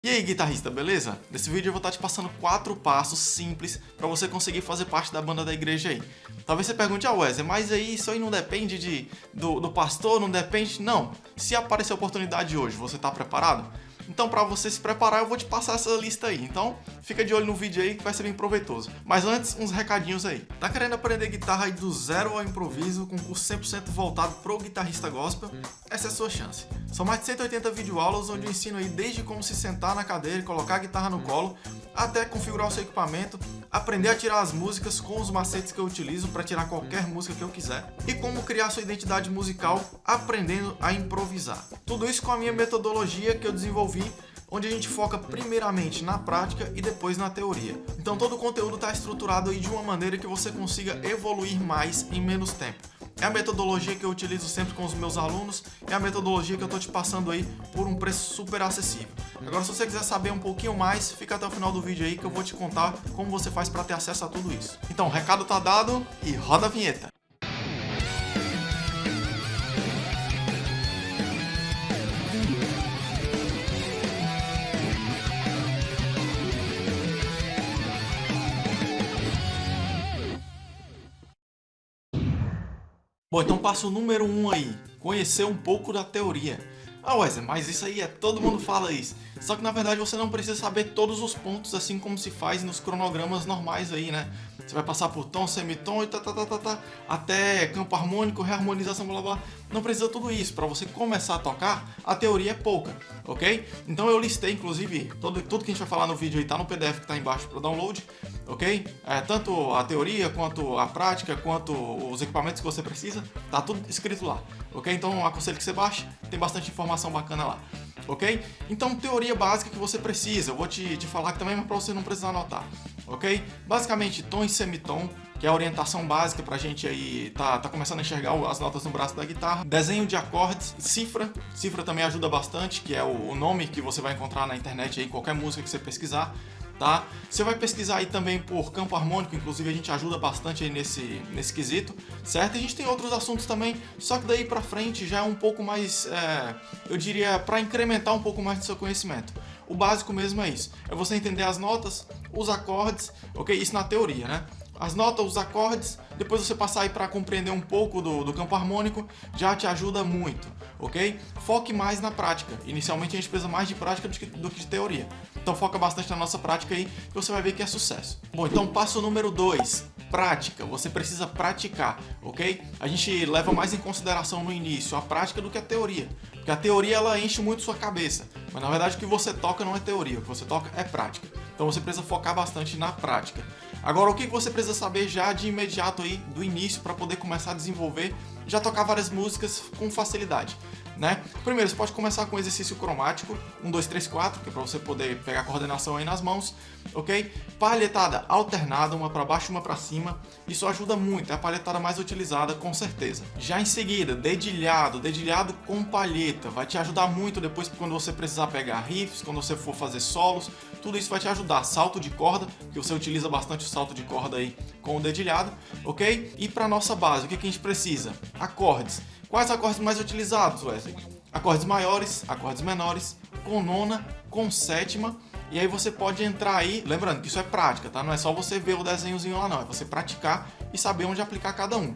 E aí guitarrista, beleza? Nesse vídeo eu vou estar te passando quatro passos simples para você conseguir fazer parte da banda da igreja aí. Talvez você pergunte, ah Wesley, mas aí isso aí não depende de, do, do pastor, não depende... Não, se aparecer a oportunidade hoje, você está preparado? Então para você se preparar eu vou te passar essa lista aí. Então fica de olho no vídeo aí que vai ser bem proveitoso. Mas antes, uns recadinhos aí. Tá querendo aprender guitarra aí do zero ao improviso com curso 100% voltado pro guitarrista gospel? Essa é a sua chance. São mais de 180 videoaulas onde eu ensino aí desde como se sentar na cadeira e colocar a guitarra no colo, até configurar o seu equipamento, aprender a tirar as músicas com os macetes que eu utilizo para tirar qualquer música que eu quiser, e como criar sua identidade musical aprendendo a improvisar. Tudo isso com a minha metodologia que eu desenvolvi onde a gente foca primeiramente na prática e depois na teoria. Então todo o conteúdo está estruturado aí de uma maneira que você consiga evoluir mais em menos tempo. É a metodologia que eu utilizo sempre com os meus alunos, é a metodologia que eu estou te passando aí por um preço super acessível. Agora se você quiser saber um pouquinho mais, fica até o final do vídeo aí que eu vou te contar como você faz para ter acesso a tudo isso. Então o recado tá dado e roda a vinheta! Bom, então passo número 1 um aí, conhecer um pouco da teoria. Ah, Wesley, mas isso aí é todo mundo fala isso. Só que na verdade você não precisa saber todos os pontos assim como se faz nos cronogramas normais aí, né? Você vai passar por tom, semitom e tá, tá, tá, tá, tá, até campo harmônico, reharmonização, blá blá. Não precisa tudo isso. Para você começar a tocar, a teoria é pouca, ok? Então eu listei, inclusive, tudo, tudo que a gente vai falar no vídeo aí tá no PDF que tá embaixo para download, ok? É, tanto a teoria, quanto a prática, quanto os equipamentos que você precisa, tá tudo escrito lá, ok? Então aconselho que você baixe, tem bastante informação bacana lá ok? Então, teoria básica que você precisa, eu vou te, te falar também, mas para você não precisar anotar, ok? Basicamente, tom e semitom, que é a orientação básica pra gente aí tá, tá começando a enxergar as notas no braço da guitarra. Desenho de acordes, cifra, cifra também ajuda bastante, que é o, o nome que você vai encontrar na internet aí, qualquer música que você pesquisar tá? Você vai pesquisar aí também por campo harmônico, inclusive a gente ajuda bastante aí nesse, nesse quesito, certo? E a gente tem outros assuntos também, só que daí pra frente já é um pouco mais, é, eu diria, para incrementar um pouco mais do seu conhecimento. O básico mesmo é isso, é você entender as notas, os acordes, ok? Isso na teoria, né? as notas, os acordes, depois você passar aí para compreender um pouco do, do, campo harmônico, já te ajuda muito, ok? Foque mais na prática. Inicialmente a gente precisa mais de prática do que, do que de teoria. Então foca bastante na nossa prática aí, que você vai ver que é sucesso. Bom, então passo número 2, prática. Você precisa praticar, ok? A gente leva mais em consideração no início a prática do que a teoria. Porque a teoria ela enche muito sua cabeça, mas na verdade o que você toca não é teoria, o que você toca é prática. Então você precisa focar bastante na prática. Agora, o que você precisa saber já de imediato aí, do início, para poder começar a desenvolver, já tocar várias músicas com facilidade, né? Primeiro, você pode começar com exercício cromático, 1, 2, 3, 4, que é para você poder pegar a coordenação aí nas mãos, ok? Palhetada alternada, uma para baixo e uma para cima, isso ajuda muito, é a palhetada mais utilizada, com certeza. Já em seguida, dedilhado, dedilhado com palheta, vai te ajudar muito depois quando você precisar pegar riffs, quando você for fazer solos, tudo isso vai te ajudar. Salto de corda, que você utiliza bastante o salto de corda aí com o dedilhado, ok? E para nossa base, o que, que a gente precisa? Acordes. Quais acordes mais utilizados, Wesley? Acordes maiores, acordes menores, com nona, com sétima, e aí você pode entrar aí, lembrando que isso é prática, tá? Não é só você ver o desenhozinho lá não, é você praticar e saber onde aplicar cada um.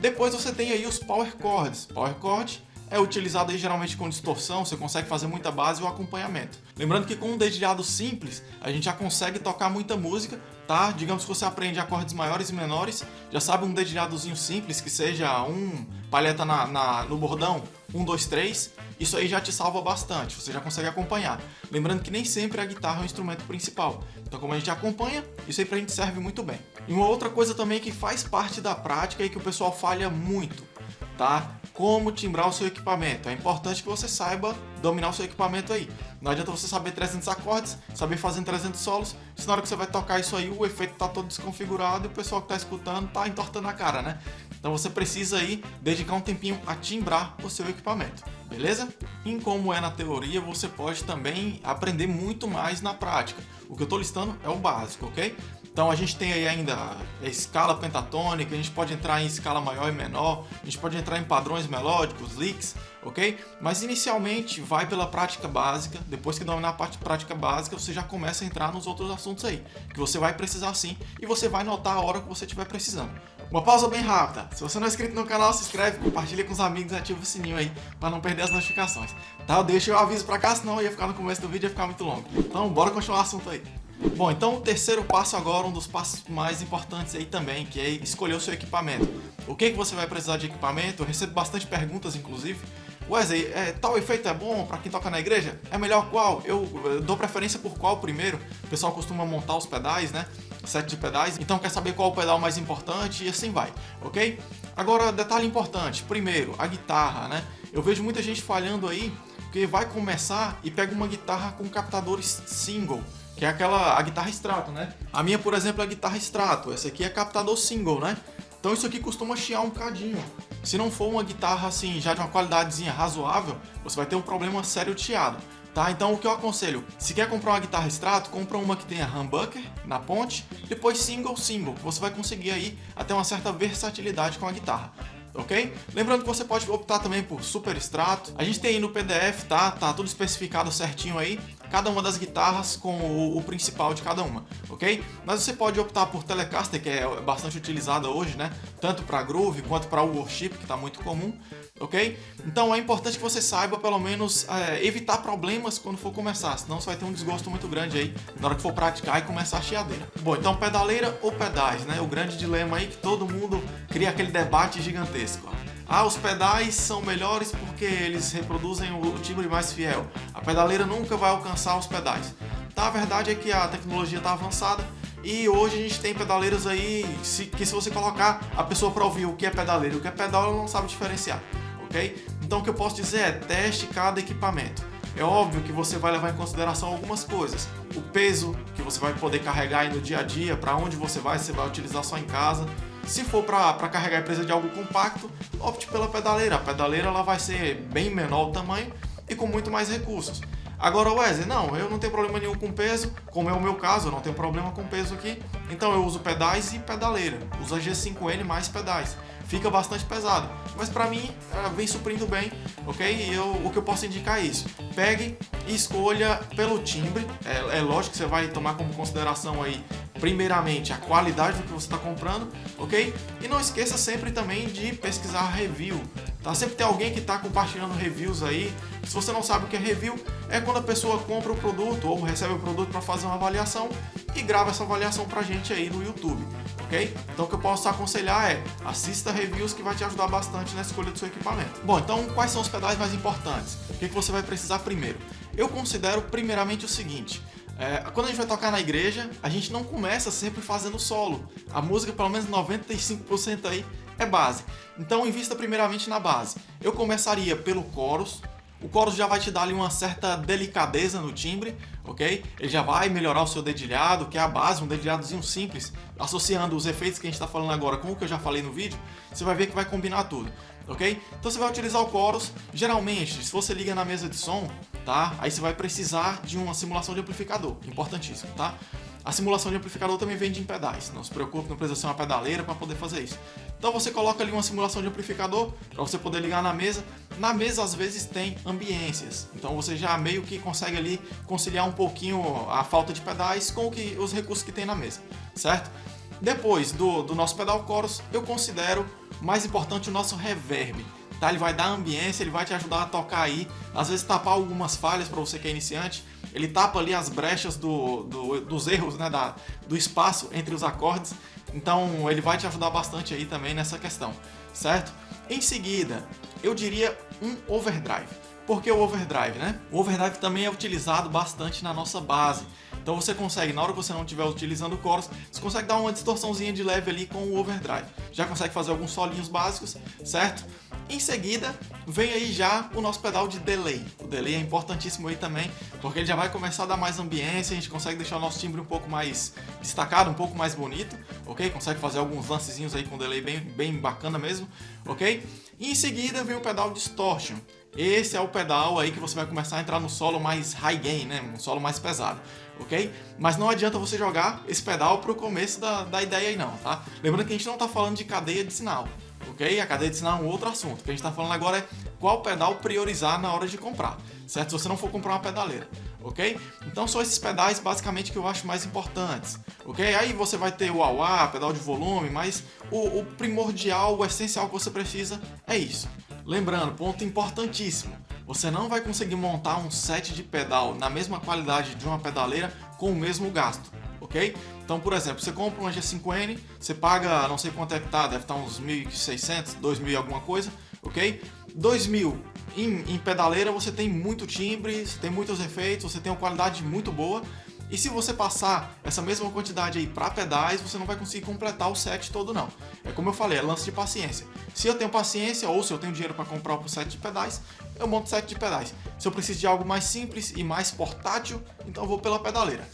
Depois você tem aí os power chords. Power chord é utilizado geralmente com distorção, você consegue fazer muita base e o acompanhamento. Lembrando que com um dedilhado simples, a gente já consegue tocar muita música, tá? Digamos que você aprende acordes maiores e menores, já sabe um dedilhadozinho simples, que seja um palheta na, na, no bordão, um, dois, três, isso aí já te salva bastante, você já consegue acompanhar. Lembrando que nem sempre a guitarra é o instrumento principal, então como a gente acompanha, isso aí pra gente serve muito bem. E uma outra coisa também que faz parte da prática e que o pessoal falha muito, tá? Como timbrar o seu equipamento. É importante que você saiba dominar o seu equipamento aí. Não adianta você saber 300 acordes, saber fazer 300 solos, se na hora que você vai tocar isso aí, o efeito tá todo desconfigurado e o pessoal que tá escutando tá entortando a cara, né? Então você precisa aí dedicar um tempinho a timbrar o seu equipamento, beleza? E como é na teoria, você pode também aprender muito mais na prática. O que eu estou listando é o básico, ok? Então a gente tem aí ainda a escala pentatônica, a gente pode entrar em escala maior e menor, a gente pode entrar em padrões melódicos, licks, ok? Mas inicialmente vai pela prática básica, depois que dominar a parte prática básica, você já começa a entrar nos outros assuntos aí, que você vai precisar sim, e você vai notar a hora que você estiver precisando. Uma pausa bem rápida, se você não é inscrito no canal, se inscreve, compartilha com os amigos e ativa o sininho aí, para não perder as notificações. Tá, deixa o aviso pra cá, senão ia ficar no começo do vídeo e ia ficar muito longo. Então bora continuar o assunto aí. Bom, então o terceiro passo agora, um dos passos mais importantes aí também, que é escolher o seu equipamento. O que, que você vai precisar de equipamento? Eu recebo bastante perguntas, inclusive. Wesley, é, tal efeito é bom para quem toca na igreja? É melhor qual? Eu, eu dou preferência por qual primeiro? O pessoal costuma montar os pedais, né? Set de pedais, então quer saber qual o pedal mais importante e assim vai, ok? Agora, detalhe importante, primeiro, a guitarra, né? Eu vejo muita gente falhando aí, porque vai começar e pega uma guitarra com captadores single, que é aquela a guitarra extrato, né? A minha, por exemplo, é a guitarra extrato, essa aqui é captador single, né? Então isso aqui costuma chiar um cadinho. Se não for uma guitarra assim, já de uma qualidadezinha razoável, você vai ter um problema sério de chiado. Tá? Então o que eu aconselho, se quer comprar uma guitarra extrato, compra uma que tenha humbucker na ponte, depois single single, você vai conseguir aí até uma certa versatilidade com a guitarra ok? Lembrando que você pode optar também por super extrato. A gente tem aí no PDF, tá? Tá tudo especificado certinho aí, cada uma das guitarras com o, o principal de cada uma, ok? Mas você pode optar por Telecaster, que é bastante utilizada hoje, né? Tanto para Groove quanto para Worship, que está muito comum, ok? Então é importante que você saiba, pelo menos, é, evitar problemas quando for começar, senão você vai ter um desgosto muito grande aí na hora que for praticar e começar a chiadeira. Bom, então pedaleira ou pedais, né? O grande dilema aí que todo mundo cria aquele debate gigantesco. Ah, os pedais são melhores porque eles reproduzem o timbre mais fiel. A pedaleira nunca vai alcançar os pedais. Tá, a verdade é que a tecnologia está avançada e hoje a gente tem pedaleiras aí que se você colocar a pessoa para ouvir o que é pedaleira e o que é pedal, ela não sabe diferenciar, ok? Então o que eu posso dizer é teste cada equipamento. É óbvio que você vai levar em consideração algumas coisas. O peso que você vai poder carregar no dia a dia, para onde você vai, se você vai utilizar só em casa. Se for para carregar a empresa de algo compacto, opte pela pedaleira. A pedaleira ela vai ser bem menor o tamanho e com muito mais recursos. Agora, Wesley, não, eu não tenho problema nenhum com peso, como é o meu caso, eu não tenho problema com peso aqui, então eu uso pedais e pedaleira, uso a G5N mais pedais fica bastante pesado. Mas para mim, vem suprindo bem, ok? Eu, o que eu posso indicar é isso. Pegue e escolha pelo timbre. É, é lógico que você vai tomar como consideração aí, primeiramente, a qualidade do que você está comprando, ok? E não esqueça sempre também de pesquisar review. Tá? Sempre tem alguém que está compartilhando reviews aí. Se você não sabe o que é review, é quando a pessoa compra o produto ou recebe o produto para fazer uma avaliação e grava essa avaliação para a gente aí no YouTube, ok? Então o que eu posso aconselhar é assista reviews que vai te ajudar bastante na escolha do seu equipamento. Bom, então quais são os pedais mais importantes? O que, que você vai precisar primeiro? Eu considero primeiramente o seguinte, é, quando a gente vai tocar na igreja, a gente não começa sempre fazendo solo. A música, pelo menos 95% aí, é base. Então invista primeiramente na base. Eu começaria pelo chorus. O chorus já vai te dar ali uma certa delicadeza no timbre, ok? Ele já vai melhorar o seu dedilhado, que é a base, um dedilhadozinho simples, associando os efeitos que a gente está falando agora com o que eu já falei no vídeo, você vai ver que vai combinar tudo, ok? Então você vai utilizar o chorus, geralmente, se você liga na mesa de som, tá? Aí você vai precisar de uma simulação de amplificador, importantíssimo, tá? A simulação de amplificador também vende em pedais, não se preocupe, não precisa ser uma pedaleira para poder fazer isso. Então você coloca ali uma simulação de amplificador para você poder ligar na mesa. Na mesa às vezes tem ambiências, então você já meio que consegue ali conciliar um pouquinho a falta de pedais com que, os recursos que tem na mesa, certo? Depois do, do nosso pedal chorus, eu considero mais importante o nosso reverb. Tá? Ele vai dar ambiência, ele vai te ajudar a tocar aí, às vezes tapar algumas falhas para você que é iniciante, ele tapa ali as brechas do, do, dos erros, né, da, do espaço entre os acordes, então ele vai te ajudar bastante aí também nessa questão, certo? Em seguida, eu diria um overdrive. Por que o overdrive, né? O overdrive também é utilizado bastante na nossa base. Então você consegue, na hora que você não estiver utilizando o chorus, você consegue dar uma distorçãozinha de leve ali com o overdrive. Já consegue fazer alguns solinhos básicos, certo? Em seguida, vem aí já o nosso pedal de delay. O delay é importantíssimo aí também, porque ele já vai começar a dar mais ambiência, a gente consegue deixar o nosso timbre um pouco mais destacado, um pouco mais bonito, ok? Consegue fazer alguns lancezinhos aí com delay bem, bem bacana mesmo, ok? E em seguida vem o pedal distortion. Esse é o pedal aí que você vai começar a entrar no solo mais high gain, né? Um solo mais pesado, ok? Mas não adianta você jogar esse pedal pro começo da, da ideia aí não, tá? Lembrando que a gente não tá falando de cadeia de sinal, ok? A cadeia de sinal é um outro assunto. O que a gente está falando agora é qual pedal priorizar na hora de comprar, certo? Se você não for comprar uma pedaleira, ok? Então são esses pedais basicamente que eu acho mais importantes, ok? Aí você vai ter o AUA, pedal de volume, mas o, o primordial, o essencial que você precisa é isso. Lembrando, ponto importantíssimo, você não vai conseguir montar um set de pedal na mesma qualidade de uma pedaleira com o mesmo gasto ok? Então, por exemplo, você compra um G5N, você paga, não sei quanto é que tá, deve estar tá uns 1.600, 2.000 e alguma coisa, ok? 2.000 em, em pedaleira você tem muito timbre, você tem muitos efeitos, você tem uma qualidade muito boa, e se você passar essa mesma quantidade aí para pedais, você não vai conseguir completar o set todo não. É como eu falei, é lance de paciência. Se eu tenho paciência ou se eu tenho dinheiro para comprar o set de pedais, eu monto set de pedais. Se eu preciso de algo mais simples e mais portátil, então eu vou pela pedaleira.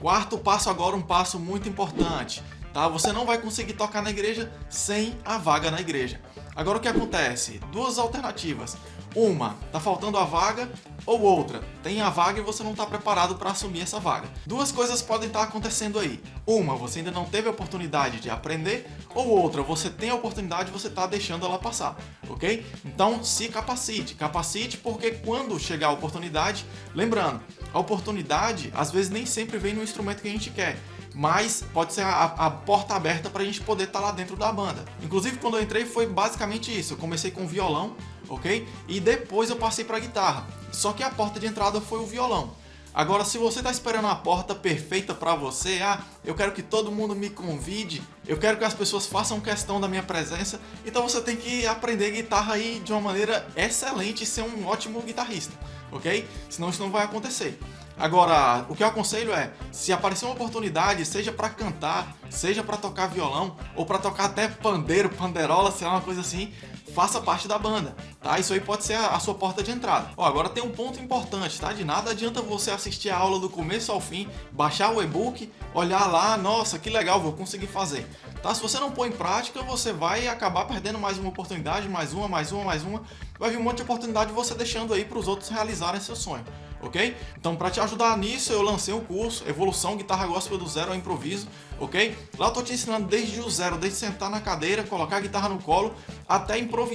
Quarto passo agora, um passo muito importante. Tá? Você não vai conseguir tocar na igreja sem a vaga na igreja. Agora o que acontece? Duas alternativas. Uma, tá faltando a vaga, ou outra, tem a vaga e você não está preparado para assumir essa vaga. Duas coisas podem estar tá acontecendo aí. Uma, você ainda não teve a oportunidade de aprender, ou outra, você tem a oportunidade e você está deixando ela passar, ok? Então se capacite, capacite porque quando chegar a oportunidade, lembrando, a oportunidade às vezes nem sempre vem no instrumento que a gente quer mas pode ser a, a porta aberta para a gente poder estar tá lá dentro da banda. Inclusive, quando eu entrei foi basicamente isso. Eu comecei com violão, ok? E depois eu passei para guitarra. Só que a porta de entrada foi o violão. Agora, se você está esperando a porta perfeita para você, ah, eu quero que todo mundo me convide, eu quero que as pessoas façam questão da minha presença, então você tem que aprender guitarra aí de uma maneira excelente e ser um ótimo guitarrista, ok? Senão isso não vai acontecer. Agora, o que eu aconselho é, se aparecer uma oportunidade, seja para cantar, seja para tocar violão, ou para tocar até pandeiro, panderola, sei lá, uma coisa assim, faça parte da banda, tá? Isso aí pode ser a, a sua porta de entrada. Ó, agora tem um ponto importante, tá? De nada adianta você assistir a aula do começo ao fim, baixar o e-book, olhar lá, nossa, que legal, vou conseguir fazer. Tá? Se você não pôr em prática, você vai acabar perdendo mais uma oportunidade, mais uma, mais uma, mais uma. Vai vir um monte de oportunidade você deixando aí para os outros realizarem seu sonho ok? Então, para te ajudar nisso, eu lancei um curso Evolução Guitarra Gospel do Zero ao Improviso, ok? Lá eu tô te ensinando desde o zero, desde sentar na cadeira, colocar a guitarra no colo, até improvisar,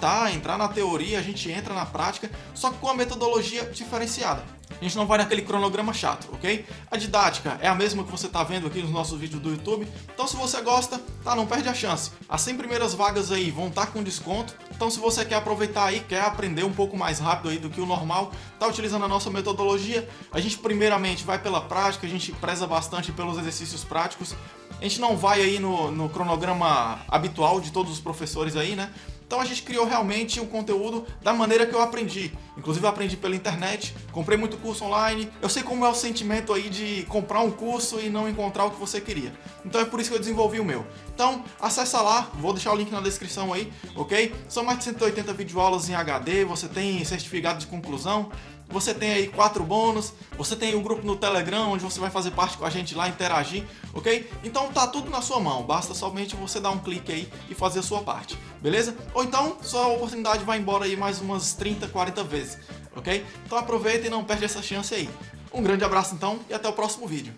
tá? Entrar na teoria, a gente entra na prática, só que com a metodologia diferenciada. A gente não vai naquele cronograma chato, ok? A didática é a mesma que você está vendo aqui nos nossos vídeos do YouTube. Então se você gosta, tá, não perde a chance. As 100 primeiras vagas aí vão estar tá com desconto. Então se você quer aproveitar aí, quer aprender um pouco mais rápido aí do que o normal, tá utilizando a nossa metodologia, a gente primeiramente vai pela prática, a gente preza bastante pelos exercícios práticos. A gente não vai aí no, no cronograma habitual de todos os professores aí, né? Então a gente criou realmente um conteúdo da maneira que eu aprendi. Inclusive eu aprendi pela internet, comprei muito curso online. Eu sei como é o sentimento aí de comprar um curso e não encontrar o que você queria. Então é por isso que eu desenvolvi o meu. Então acessa lá, vou deixar o link na descrição aí, ok? São mais de 180 videoaulas em HD, você tem certificado de conclusão, você tem aí quatro bônus, você tem um grupo no Telegram, onde você vai fazer parte com a gente lá, interagir, ok? Então tá tudo na sua mão, basta somente você dar um clique aí e fazer a sua parte, beleza? Ou então, sua oportunidade vai embora aí mais umas 30, 40 vezes, ok? Então aproveita e não perde essa chance aí. Um grande abraço então e até o próximo vídeo.